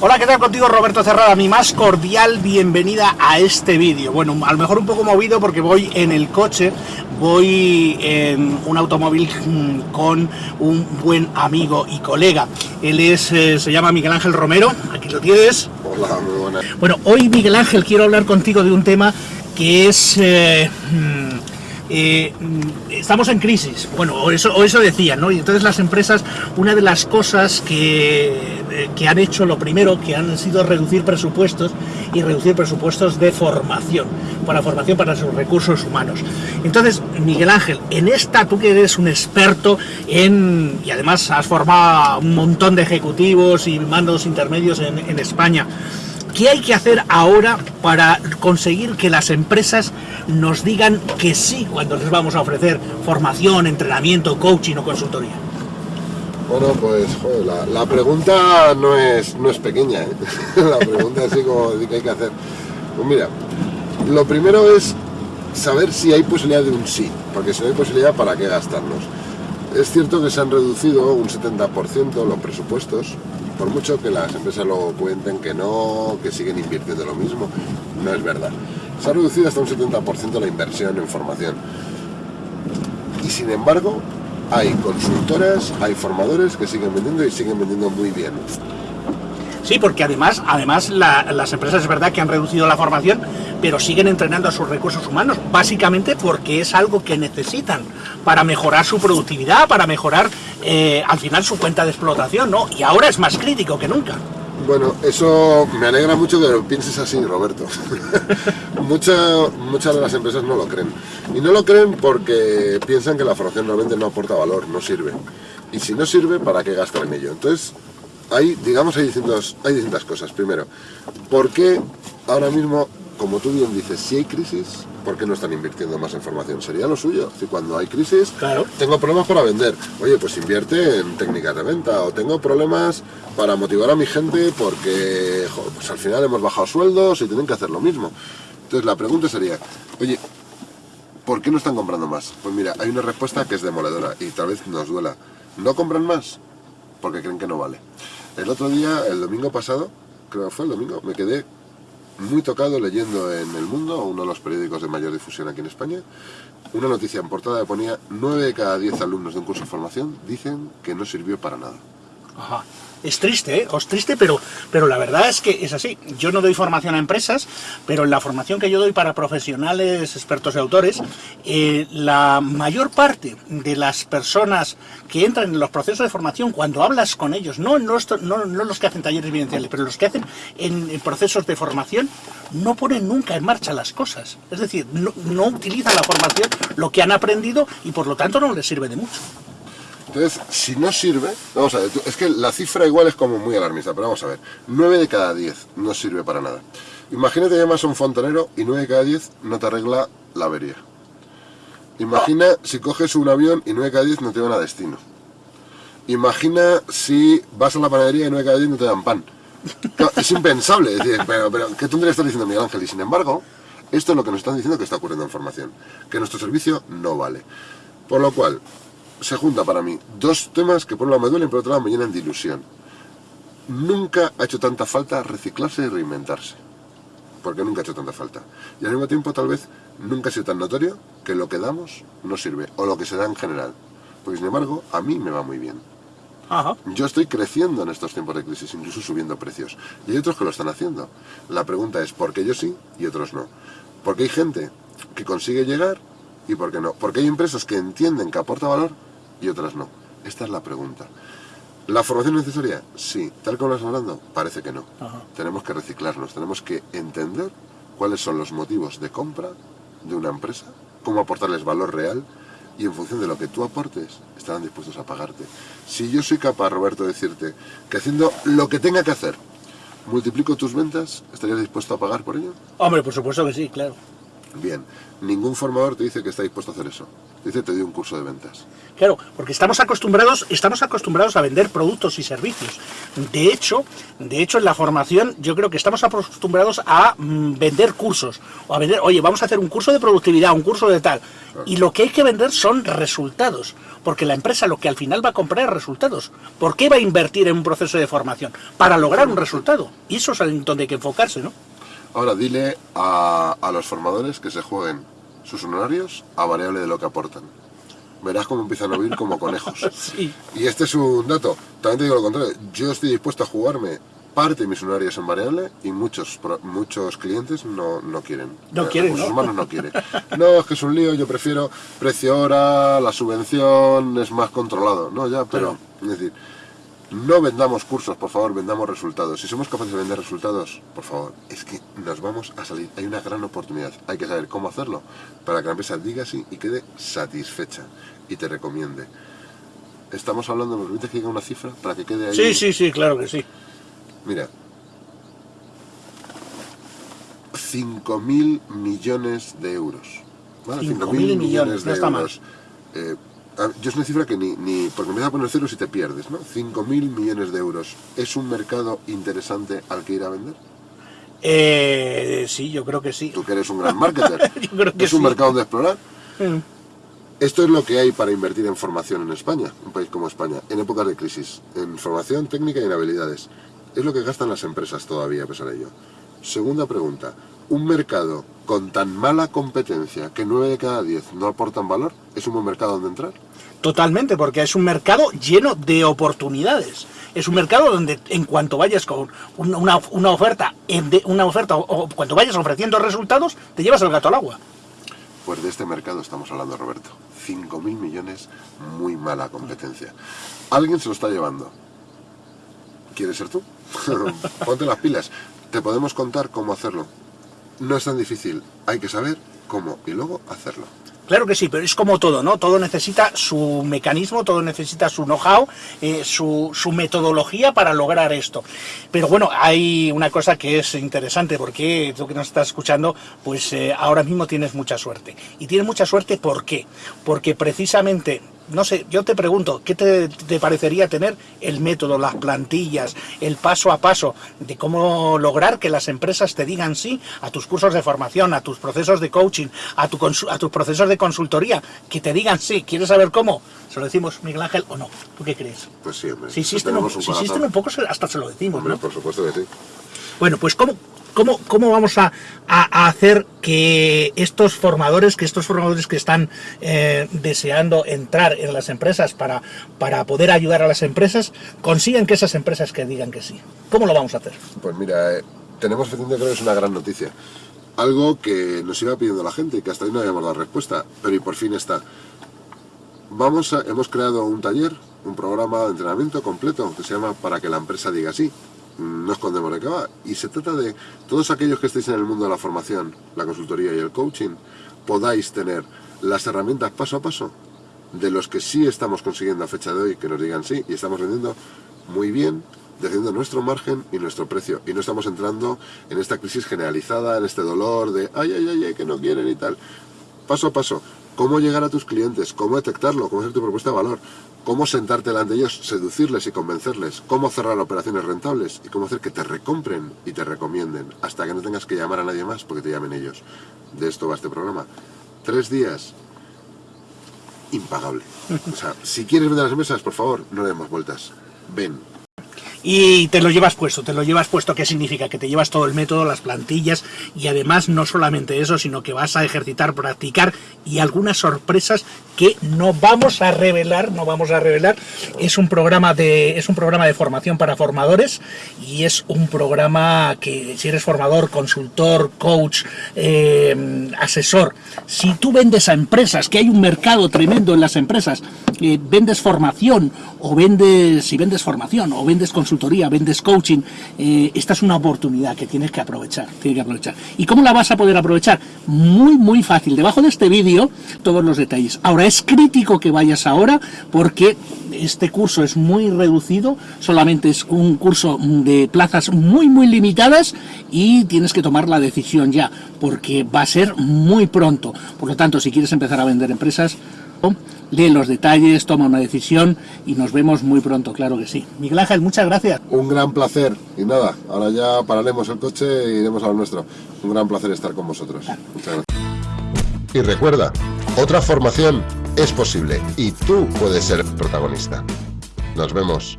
Hola, ¿qué tal contigo Roberto Cerrada? Mi más cordial bienvenida a este vídeo. Bueno, a lo mejor un poco movido porque voy en el coche, voy en un automóvil mm, con un buen amigo y colega. Él es, eh, se llama Miguel Ángel Romero, aquí lo tienes. Hola, muy buenas. Bueno, hoy Miguel Ángel quiero hablar contigo de un tema que es... eh, mm, eh, mm, estamos en crisis, bueno, o eso, o eso decían, ¿no? Y entonces las empresas, una de las cosas que, que han hecho, lo primero, que han sido reducir presupuestos y reducir presupuestos de formación, para formación para sus recursos humanos. Entonces, Miguel Ángel, en esta, tú que eres un experto en, y además has formado un montón de ejecutivos y mandos intermedios en España, ¿Qué hay que hacer ahora para conseguir que las empresas nos digan que sí cuando les vamos a ofrecer formación, entrenamiento, coaching o consultoría? Bueno, pues joder, la, pregunta no es, no es pequeña, ¿eh? la pregunta así como qué hay que hacer. Pues mira, lo primero es saber si hay posibilidad de un sí, porque si no hay posibilidad, ¿para qué gastarnos? Es cierto que se han reducido un 70% los presupuestos, por mucho que las empresas lo cuenten que no, que siguen invirtiendo lo mismo, no es verdad. Se ha reducido hasta un 70% la inversión en formación. Y sin embargo, hay consultoras, hay formadores que siguen vendiendo y siguen vendiendo muy bien. Sí, porque además, además la- las empresas es verdad que han reducido la formación, pero siguen entrenando a sus recursos humanos, básicamente porque es algo que necesitan para mejorar su productividad, para mejorar eh, al final su cuenta de explotación, ¿no? Y ahora es más crítico que nunca. Bueno, eso me alegra mucho que lo pienses así, Roberto. Mucha- muchas de las empresas no lo creen. Y no lo creen porque piensan que la formación realmente no aporta valor, no sirve. Y si no sirve, ¿para qué gastar en ello? Entonces, hay, digamos, hay hay distintas cosas. Primero, ¿por qué ahora mismo, como tú bien dices, si hay crisis, ¿por qué no están invirtiendo más en formación? Sería lo suyo. Si cuando hay crisis, Claro. tengo problemas para vender. Oye, pues invierte en técnicas de venta. O tengo problemas para motivar a mi gente porque pues al final hemos bajado sueldos y tienen que hacer lo mismo. Entonces la pregunta sería, oye, ¿por qué no están comprando más? Pues mira, hay una respuesta que es demoledora y tal vez nos duela. ¿No compran más? Porque creen que no vale. El otro día, el domingo pasado, creo que fue el domingo, me quedé muy tocado leyendo en El Mundo, uno de los periódicos de mayor difusión aquí en España, una noticia en portada que ponía 9 de cada 10 alumnos de un curso de formación dicen que no sirvió para nada. Ajá. Es triste, ¿eh? Es triste, pero, pero la verdad es que es así. Yo no doy formación a empresas, pero en la formación que yo doy para profesionales, expertos y autores, eh, la mayor parte de las personas que entran en los procesos de formación, cuando hablas con ellos, no, esto- no, no los que hacen talleres vivenciales, pero los que hacen en, procesos de formación, no ponen nunca en marcha las cosas. Es decir, no utilizan la formación, lo que han aprendido, y por lo tanto no les sirve de mucho. Entonces, si no sirve, vamos a ver, es que la cifra igual es como muy alarmista, pero vamos a ver, 9 de cada 10 no sirve para nada. Imagínate que llamas a un fontanero y 9 de cada 10 no te arregla la avería. Imagina si coges un avión y 9 de cada 10 no te van a destino. Imagina si vas a la panadería y 9 de cada 10 no te dan pan. Es impensable, es decir, pero, pero ¿qué tontería está diciendo Miguel Ángel? Y sin embargo, esto es lo que nos están diciendo que está ocurriendo en formación, que nuestro servicio no vale. Por lo cual, se junta para mí dos temas que por un lado me duelen, por otro lado me llenan de ilusión. Nunca ha hecho tanta falta reciclarse y reinventarse. Porque nunca ha hecho tanta falta. Y al mismo tiempo, tal vez, nunca ha sido tan notorio que lo que damos no sirve, o lo que se da en general. Porque sin embargo, a mí me va muy bien. Ajá. Yo estoy creciendo en estos tiempos de crisis, incluso subiendo precios. Y hay otros que lo están haciendo. La pregunta es, ¿por qué yo sí y otros no? Porque hay gente que consigue llegar y por qué no. Porque hay empresas que entienden que aporta valor y otras no. Esta es la pregunta. ¿La formación es necesaria? Sí. ¿Tal como lo estamos hablando? Parece que no. Ajá. Tenemos que reciclarnos, tenemos que entender cuáles son los motivos de compra de una empresa, cómo aportarles valor real y en función de lo que tú aportes estarán dispuestos a pagarte. Si yo soy capaz, Roberto, de decirte que haciendo lo que tenga que hacer multiplico tus ventas, ¿estarías dispuesto a pagar por ello? Hombre, por supuesto que sí, claro. Bien, ningún formador te dice que está dispuesto a hacer eso. Dice, te doy un curso de ventas. Claro, porque estamos acostumbrados, estamos acostumbrados a vender productos y servicios. De hecho, de hecho en la formación yo creo que estamos acostumbrados a mm, vender cursos o a vender, oye, vamos a hacer un curso de productividad, un curso de tal. Y lo que hay que vender son resultados, porque la empresa lo que al final va a comprar es resultados. ¿Por qué va a invertir en un proceso de formación? Para lograr un resultado. Y eso es en donde hay que enfocarse, ¿no? Ahora dile a, a los formadores que se jueguen sus honorarios a variable de lo que aportan. Verás cómo empiezan a vivir como conejos. Sí. Y este es un dato. También te digo lo contrario. Yo estoy dispuesto a jugarme parte de mis honorarios en variable y muchos muchos clientes no, no quieren. No Eh, quieren, recursos ¿no? humanos no quieren. No, es que es un lío, yo prefiero precio hora, la subvención es más controlado. No, ya, pero, es decir, no vendamos cursos, por favor, vendamos resultados. Si somos capaces de vender resultados, por favor, es que nos vamos a salir. Hay una gran oportunidad. Hay que saber cómo hacerlo para que la empresa diga sí y quede satisfecha y te recomiende. Estamos hablando, ¿me permites que diga una cifra para que quede ahí? Sí, sí, sí, claro que sí. Mira. 5.000 millones de euros. ¿vale? 5.000 millones, no está mal. Eh, yo es una cifra que ni, ni porque me da a poner ceros y te pierdes, ¿no? 5.000 millones de euros. ¿Es un mercado interesante al que ir a vender? Eh, sí, yo creo que sí. Tú que eres un gran marketer. Yo creo que ¿Es un sí. mercado de explorar? Mm. Esto es lo que hay para invertir en formación en España, un país como España, en épocas de crisis, en formación técnica y en habilidades. Es lo que gastan las empresas todavía a pesar de ello. Segunda pregunta, ¿un mercado con tan mala competencia que 9 de cada 10 no aportan valor es un buen mercado donde entrar? Totalmente, porque es un mercado lleno de oportunidades. Es un mercado donde en cuanto vayas con una, una- oferta, una oferta o, o cuando vayas ofreciendo resultados, te llevas el gato al agua. Pues de este mercado estamos hablando, Roberto. 5.000 millones, muy mala competencia. Alguien se lo está llevando. ¿Quieres ser tú? Ponte las pilas. Te podemos contar cómo hacerlo. No es tan difícil. Hay que saber cómo y luego hacerlo. Claro que sí, pero es como todo, ¿no? Todo necesita su mecanismo, todo necesita su know-how, eh, su, su metodología para lograr esto. Pero bueno, hay una cosa que es interesante, porque tú que nos estás escuchando, pues eh, ahora mismo tienes mucha suerte. Y tienes mucha suerte, ¿por qué? Porque precisamente, no sé, yo te pregunto, ¿qué te, te parecería tener el método, las plantillas, el paso a paso de cómo lograr que las empresas te digan sí a tus cursos de formación, a tus procesos de coaching, a, tu a tus procesos de consultoría, que te digan sí, ¿quieres saber cómo? ¿Se lo decimos Miguel Ángel o no? ¿Tú qué crees? Pues sí, hombre. Si existen, un, si poco, hasta se lo decimos, Hombre, ¿no? por supuesto que sí. Bueno, pues ¿cómo, cómo, cómo vamos a, a- hacer que estos formadores, que estos formadores que están eh, deseando entrar en las empresas para, para poder ayudar a las empresas, consigan que esas empresas que digan que sí? ¿Cómo lo vamos a hacer? Pues mira, eh, tenemos creo que es una gran noticia. Algo que nos iba pidiendo la gente que hasta hoy no habíamos dado respuesta, pero y por fin está. Vamos hemos creado un taller, un programa de entrenamiento completo que se llama Para que la empresa diga sí. No escondemos de qué va. Y se trata de todos aquellos que estéis en el mundo de la formación, la consultoría y el coaching, podáis tener las herramientas paso a paso de los que sí estamos consiguiendo a fecha de hoy que nos digan sí y estamos vendiendo muy bien, defendiendo nuestro margen y nuestro precio. Y no estamos entrando en esta crisis generalizada, en este dolor de ay, ay, ay, ay, que no quieren y tal. Paso a paso, cómo llegar a tus clientes, cómo detectarlo, cómo hacer tu propuesta de valor, cómo sentarte delante de ellos, seducirles y convencerles, cómo cerrar operaciones rentables y cómo hacer que te recompren y te recomienden hasta que no tengas que llamar a nadie más porque te llamen ellos. De esto va este programa. Tres días, impagable. O sea, si quieres vender las empresas, por favor, no le demos vueltas. Ven, Y te lo llevas puesto, te lo llevas puesto, ¿qué significa? Que te llevas todo el método, las plantillas y además no solamente eso, sino que vas a ejercitar, practicar y algunas sorpresas que no vamos a revelar, no vamos a revelar. Es un programa de es un programa de formación para formadores y es un programa que si eres formador, consultor, coach, eh, asesor, si tú vendes a empresas, que hay un mercado tremendo en las empresas, eh, vendes formación o vendes, si vendes formación o vendes consultoría, vendes coaching, eh, esta es una oportunidad que tienes que aprovechar, tienes que aprovechar. ¿Y cómo la vas a poder aprovechar? Muy, muy fácil. Debajo de este vídeo, todos los detalles. Ahora, es crítico que vayas ahora porque este curso es muy reducido, solamente es un curso de plazas muy muy limitadas y tienes que tomar la decisión ya, porque va a ser muy pronto. Por lo tanto, si quieres empezar a vender empresas, lee los detalles, toma una decisión y nos vemos muy pronto, claro que sí. Miguel Ángel, muchas gracias. Un gran placer. Y nada, ahora ya pararemos el coche e iremos a lo nuestro. Un gran placer estar con vosotros. Muchas gracias. Y recuerda, otra formación es posible y tú puedes ser protagonista. Nos vemos.